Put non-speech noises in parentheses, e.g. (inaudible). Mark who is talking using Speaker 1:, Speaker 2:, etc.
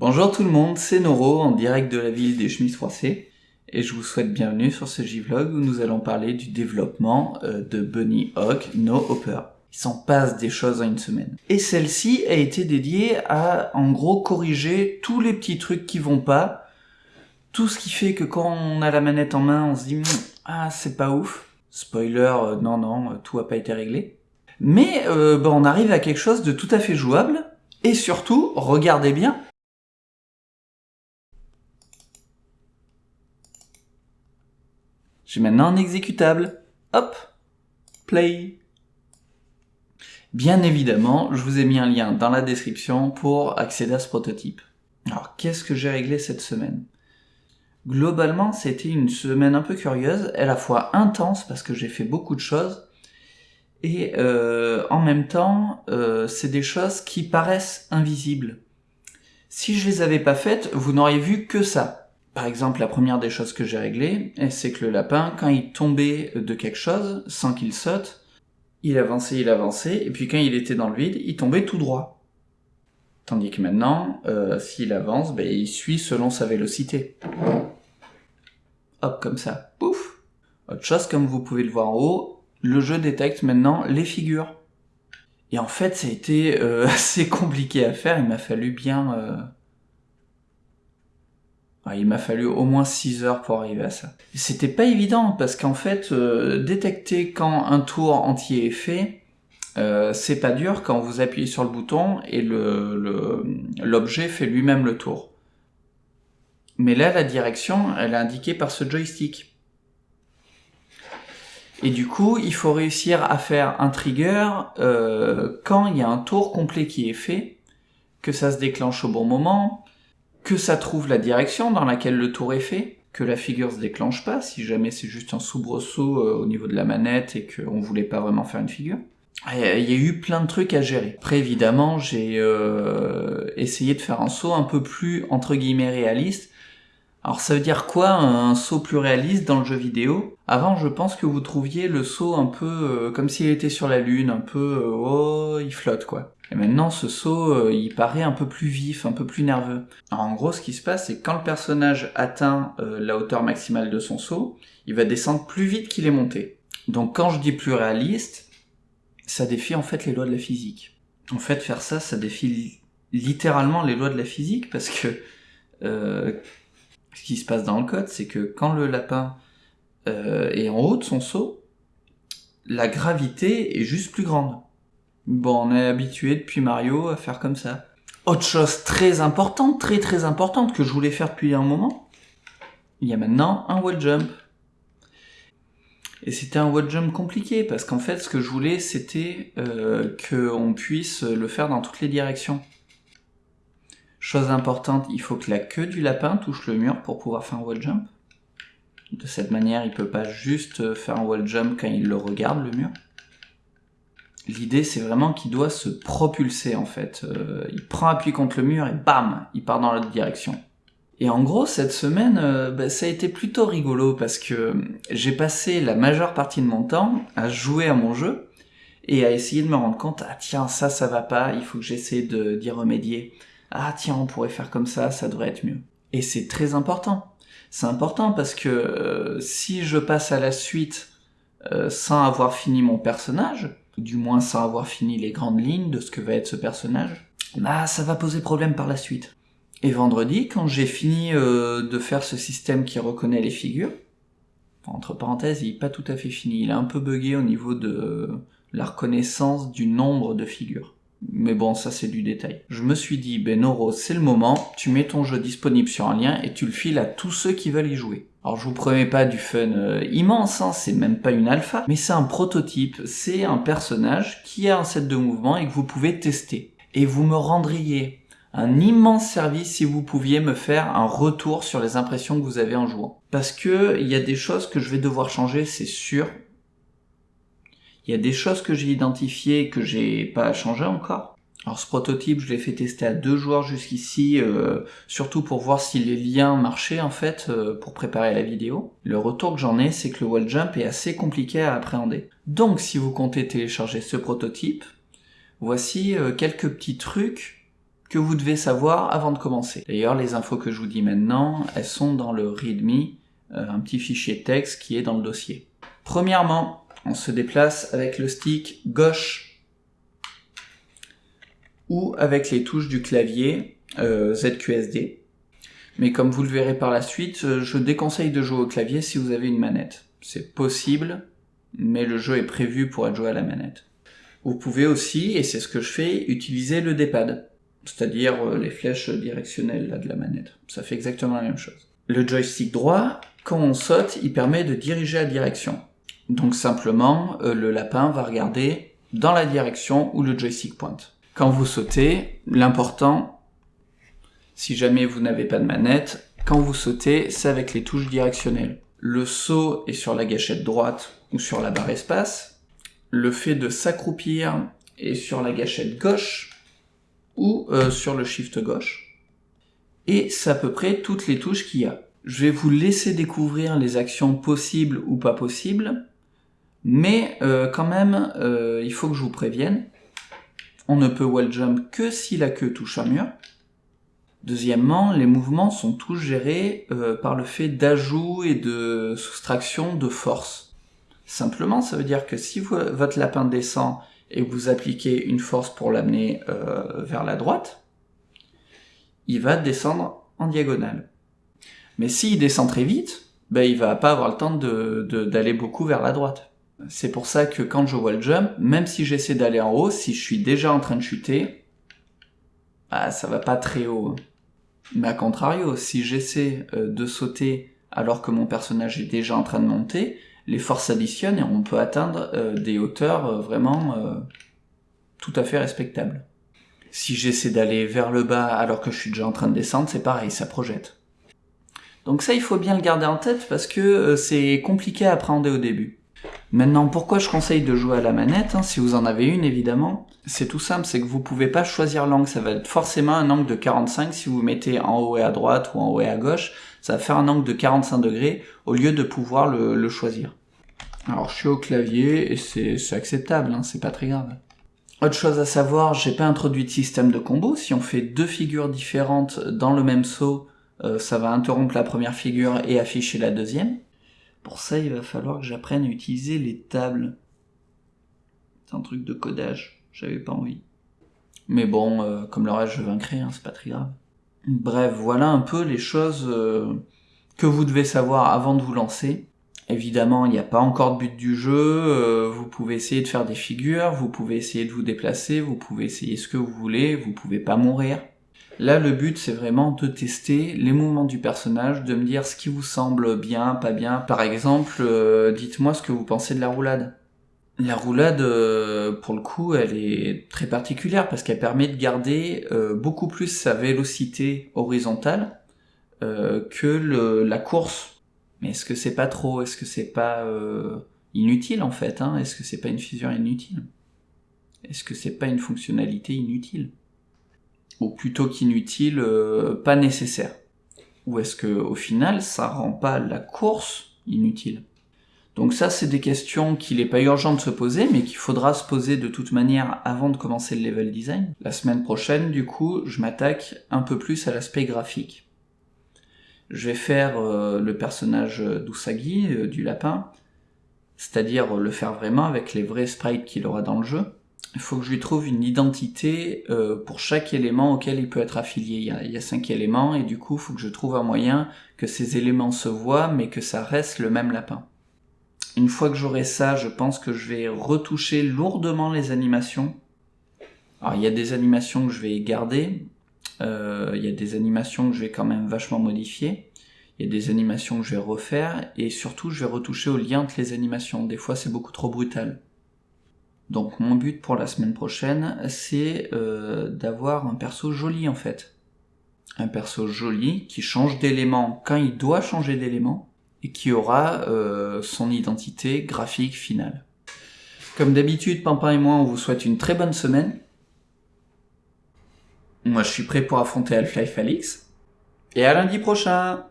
Speaker 1: Bonjour tout le monde, c'est Noro en direct de la ville des chemises froissées et je vous souhaite bienvenue sur ce J-Vlog où nous allons parler du développement euh, de Bunny Hawk No Hopper. Il s'en passe des choses en une semaine. Et celle-ci a été dédiée à, en gros, corriger tous les petits trucs qui vont pas, tout ce qui fait que quand on a la manette en main, on se dit hmm, « Ah, c'est pas ouf ». Spoiler, euh, non, non, tout a pas été réglé. Mais euh, bah, on arrive à quelque chose de tout à fait jouable, et surtout, regardez bien, J'ai maintenant un exécutable. Hop Play Bien évidemment, je vous ai mis un lien dans la description pour accéder à ce prototype. Alors, qu'est-ce que j'ai réglé cette semaine? Globalement, c'était une semaine un peu curieuse, à la fois intense parce que j'ai fait beaucoup de choses, et euh, en même temps, euh, c'est des choses qui paraissent invisibles. Si je les avais pas faites, vous n'auriez vu que ça. Par exemple, la première des choses que j'ai réglées, c'est que le lapin, quand il tombait de quelque chose, sans qu'il saute, il avançait, il avançait, et puis quand il était dans le vide, il tombait tout droit. Tandis que maintenant, euh, s'il avance, ben, il suit selon sa vélocité. Hop, comme ça. Pouf Autre chose, comme vous pouvez le voir en haut, le jeu détecte maintenant les figures. Et en fait, ça a été euh, (laughs) assez compliqué à faire, il m'a fallu bien... Euh, il m'a fallu au moins 6 heures pour arriver à ça. C'était pas évident parce qu'en fait, euh, détecter quand un tour entier est fait, euh, c'est pas dur quand vous appuyez sur le bouton et l'objet fait lui-même le tour. Mais là, la direction, elle est indiquée par ce joystick. Et du coup, il faut réussir à faire un trigger euh, quand il y a un tour complet qui est fait, que ça se déclenche au bon moment, que ça trouve la direction dans laquelle le tour est fait, que la figure se déclenche pas, si jamais c'est juste un soubresaut euh, au niveau de la manette et qu'on voulait pas vraiment faire une figure. Il y a eu plein de trucs à gérer. Après, évidemment, j'ai euh, essayé de faire un saut un peu plus, entre guillemets, réaliste. Alors ça veut dire quoi un saut plus réaliste dans le jeu vidéo? Avant, je pense que vous trouviez le saut un peu euh, comme s'il était sur la lune, un peu oh, il flotte quoi. Et maintenant, ce saut, euh, il paraît un peu plus vif, un peu plus nerveux. Alors, en gros, ce qui se passe, c'est que quand le personnage atteint euh, la hauteur maximale de son saut, il va descendre plus vite qu'il est monté. Donc quand je dis plus réaliste, ça défie en fait les lois de la physique. En fait, faire ça, ça défie littéralement les lois de la physique, parce que euh, ce qui se passe dans le code, c'est que quand le lapin est en haut de son saut, la gravité est juste plus grande. Bon, on est habitué depuis Mario à faire comme ça. Autre chose très importante, très très importante, que je voulais faire depuis un moment, il y a maintenant un wall jump. Et c'était un wall jump compliqué, parce qu'en fait, ce que je voulais, c'était euh, qu'on puisse le faire dans toutes les directions. Chose importante, il faut que la queue du lapin touche le mur pour pouvoir faire un wall jump. De cette manière, il peut pas juste faire un wall jump quand il le regarde, le mur. L'idée, c'est vraiment qu'il doit se propulser, en fait. Euh, il prend appui contre le mur et bam, il part dans l'autre direction. Et en gros, cette semaine, euh, bah, ça a été plutôt rigolo parce que j'ai passé la majeure partie de mon temps à jouer à mon jeu et à essayer de me rendre compte, ah tiens, ça, ça va pas, il faut que j'essaie d'y remédier. Ah tiens, on pourrait faire comme ça, ça devrait être mieux. Et c'est très important. C'est important parce que euh, si je passe à la suite sans avoir fini mon personnage, du moins sans avoir fini les grandes lignes de ce que va être ce personnage, bah ça va poser problème par la suite. Et vendredi, quand j'ai fini euh, de faire ce système qui reconnaît les figures, entre parenthèses, il n'est pas tout à fait fini, il est un peu buggé au niveau de la reconnaissance du nombre de figures. Mais bon, ça c'est du détail. Je me suis dit, ben Noro, c'est le moment, tu mets ton jeu disponible sur un lien et tu le files à tous ceux qui veulent y jouer. Alors je vous promets pas du fun euh, immense, hein, c'est même pas une alpha, mais c'est un prototype, c'est un personnage qui a un set de mouvements et que vous pouvez tester. Et vous me rendriez un immense service si vous pouviez me faire un retour sur les impressions que vous avez en jouant. Parce que il y a des choses que je vais devoir changer, c'est sûr, il y a des choses que j'ai identifiées que j'ai pas changé encore. Alors ce prototype, je l'ai fait tester à deux joueurs jusqu'ici, euh, surtout pour voir si les liens marchaient en fait, euh, pour préparer la vidéo. Le retour que j'en ai, c'est que le wall jump est assez compliqué à appréhender. Donc si vous comptez télécharger ce prototype, voici euh, quelques petits trucs que vous devez savoir avant de commencer. D'ailleurs, les infos que je vous dis maintenant, elles sont dans le README, euh, un petit fichier texte qui est dans le dossier. Premièrement, on se déplace avec le stick gauche ou avec les touches du clavier euh, ZQSD. Mais comme vous le verrez par la suite, euh, je déconseille de jouer au clavier si vous avez une manette. C'est possible, mais le jeu est prévu pour être joué à la manette. Vous pouvez aussi, et c'est ce que je fais, utiliser le D-pad, c'est-à-dire euh, les flèches directionnelles de la manette. Ça fait exactement la même chose. Le joystick droit, quand on saute, il permet de diriger la direction. Donc simplement, euh, le lapin va regarder dans la direction où le joystick pointe. Quand vous sautez, l'important, si jamais vous n'avez pas de manette, quand vous sautez, c'est avec les touches directionnelles. Le saut est sur la gâchette droite ou sur la barre espace. Le fait de s'accroupir est sur la gâchette gauche ou euh, sur le shift gauche. Et c'est à peu près toutes les touches qu'il y a. Je vais vous laisser découvrir les actions possibles ou pas possibles, mais euh, quand même, euh, il faut que je vous prévienne, on ne peut wall jump que si la queue touche un mur. Deuxièmement, les mouvements sont tous gérés par le fait d'ajout et de soustraction de force. Simplement, ça veut dire que si votre lapin descend et vous appliquez une force pour l'amener euh, vers la droite, il va descendre en diagonale. Mais s'il descend très vite, ben, il va pas avoir le temps d'aller de, beaucoup vers la droite. C'est pour ça que quand je vois le jump, même si j'essaie d'aller en haut, si je suis déjà en train de chuter, bah, ça va pas très haut. Mais à contrario, si j'essaie euh, de sauter alors que mon personnage est déjà en train de monter, les forces s'additionnent et on peut atteindre euh, des hauteurs euh, vraiment tout à fait respectables. Si j'essaie d'aller vers le bas alors que je suis déjà en train de descendre, c'est pareil, ça projette. Donc ça, il faut bien le garder en tête parce que c'est compliqué à appréhender au début. Maintenant, pourquoi je conseille de jouer à la manette, hein, si vous en avez une évidemment? C'est tout simple, c'est que vous pouvez pas choisir l'angle, ça va être forcément un angle de 45 si vous mettez en haut et à droite ou en haut et à gauche, ça va faire un angle de 45 degrés au lieu de pouvoir le, choisir. Alors je suis au clavier et c'est acceptable, hein, c'est pas très grave. Autre chose à savoir, j'ai pas introduit de système de combo, si on fait deux figures différentes dans le même saut, euh, ça va interrompre la première figure et afficher la deuxième. Pour ça, il va falloir que j'apprenne à utiliser les tables. C'est un truc de codage, j'avais pas envie. Mais bon, euh, comme le reste je vaincrai, hein, c'est pas très grave. Bref, voilà un peu les choses euh, que vous devez savoir avant de vous lancer. Évidemment, il n'y a pas encore de but du jeu, euh, vous pouvez essayer de faire des figures, vous pouvez essayer de vous déplacer, vous pouvez essayer ce que vous voulez, vous pouvez pas mourir. Là, le but, c'est vraiment de tester les mouvements du personnage, de me dire ce qui vous semble bien, pas bien. Par exemple, euh, dites-moi ce que vous pensez de la roulade. La roulade, euh, pour le coup, elle est très particulière parce qu'elle permet de garder euh, beaucoup plus sa vélocité horizontale que la course. Mais est-ce que c'est pas trop? Est-ce que c'est pas inutile en fait hein? Est-ce que c'est pas une figure inutile? Est-ce que c'est pas une fonctionnalité inutile? Ou plutôt qu'inutile, euh, pas nécessaire Ou est-ce que au final, ça rend pas la course inutile? Donc ça, c'est des questions qu'il n'est pas urgent de se poser, mais qu'il faudra se poser de toute manière avant de commencer le level design. La semaine prochaine, du coup, je m'attaque un peu plus à l'aspect graphique. Je vais faire euh, le personnage d'Usagi, euh, du lapin, c'est-à-dire le faire vraiment avec les vrais sprites qu'il aura dans le jeu il faut que je lui trouve une identité euh, pour chaque élément auquel il peut être affilié. Il y, a, cinq éléments et du coup, il faut que je trouve un moyen que ces éléments se voient mais que ça reste le même lapin. Une fois que j'aurai ça, je pense que je vais retoucher lourdement les animations. Alors il y a des animations que je vais garder, euh, il y a des animations que je vais quand même vachement modifier, il y a des animations que je vais refaire et surtout je vais retoucher au lien entre les animations. Des fois c'est beaucoup trop brutal. Donc mon but pour la semaine prochaine, c'est euh, d'avoir un perso joli en fait. Un perso joli qui change d'élément quand il doit changer d'élément et qui aura euh, son identité graphique finale. Comme d'habitude, Pampin et moi, on vous souhaite une très bonne semaine. Moi, je suis prêt pour affronter Half-Life Alix. Et à lundi prochain